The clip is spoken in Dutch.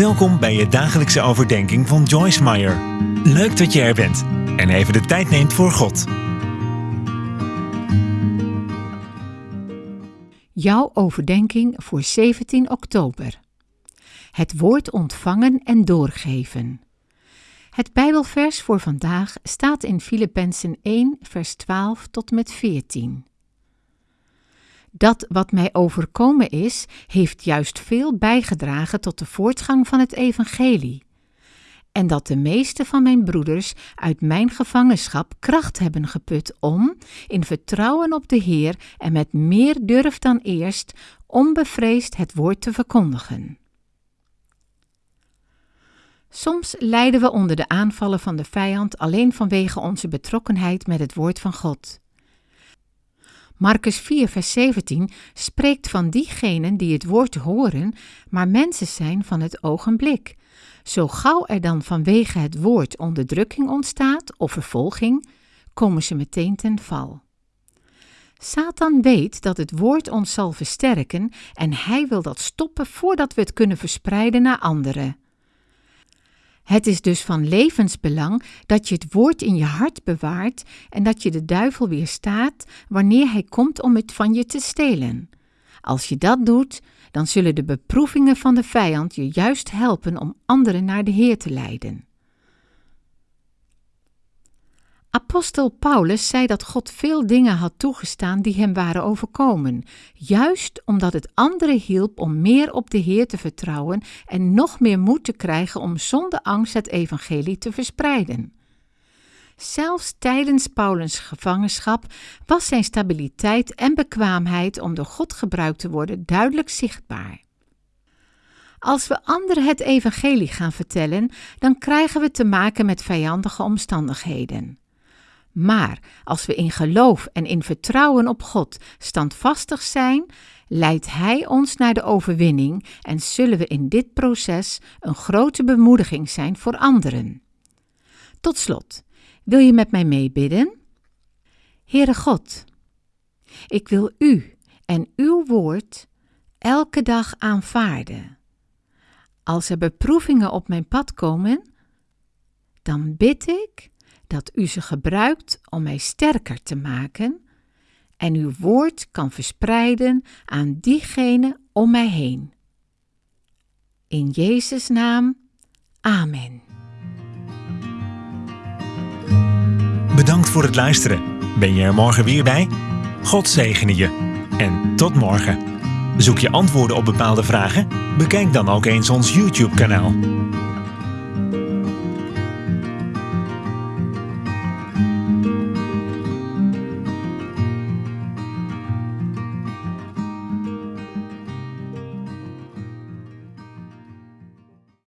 Welkom bij je dagelijkse overdenking van Joyce Meyer. Leuk dat je er bent en even de tijd neemt voor God. Jouw overdenking voor 17 oktober. Het woord ontvangen en doorgeven. Het Bijbelvers voor vandaag staat in Filippenzen 1, vers 12 tot met 14. Dat wat mij overkomen is, heeft juist veel bijgedragen tot de voortgang van het evangelie. En dat de meeste van mijn broeders uit mijn gevangenschap kracht hebben geput om, in vertrouwen op de Heer en met meer durf dan eerst, onbevreesd het woord te verkondigen. Soms lijden we onder de aanvallen van de vijand alleen vanwege onze betrokkenheid met het woord van God. Marcus 4, vers 17 spreekt van diegenen die het woord horen, maar mensen zijn van het ogenblik. Zo gauw er dan vanwege het woord onderdrukking ontstaat of vervolging, komen ze meteen ten val. Satan weet dat het woord ons zal versterken en hij wil dat stoppen voordat we het kunnen verspreiden naar anderen. Het is dus van levensbelang dat je het woord in je hart bewaart en dat je de duivel weerstaat wanneer hij komt om het van je te stelen. Als je dat doet, dan zullen de beproevingen van de vijand je juist helpen om anderen naar de Heer te leiden. Apostel Paulus zei dat God veel dingen had toegestaan die hem waren overkomen, juist omdat het anderen hielp om meer op de Heer te vertrouwen en nog meer moed te krijgen om zonder angst het evangelie te verspreiden. Zelfs tijdens Paulus' gevangenschap was zijn stabiliteit en bekwaamheid om door God gebruikt te worden duidelijk zichtbaar. Als we anderen het evangelie gaan vertellen, dan krijgen we te maken met vijandige omstandigheden. Maar als we in geloof en in vertrouwen op God standvastig zijn, leidt Hij ons naar de overwinning en zullen we in dit proces een grote bemoediging zijn voor anderen. Tot slot, wil je met mij meebidden? Heere God, ik wil U en Uw woord elke dag aanvaarden. Als er beproevingen op mijn pad komen, dan bid ik dat u ze gebruikt om mij sterker te maken en uw woord kan verspreiden aan diegenen om mij heen. In Jezus' naam, Amen. Bedankt voor het luisteren. Ben je er morgen weer bij? God zegene je. En tot morgen. Zoek je antwoorden op bepaalde vragen? Bekijk dan ook eens ons YouTube-kanaal.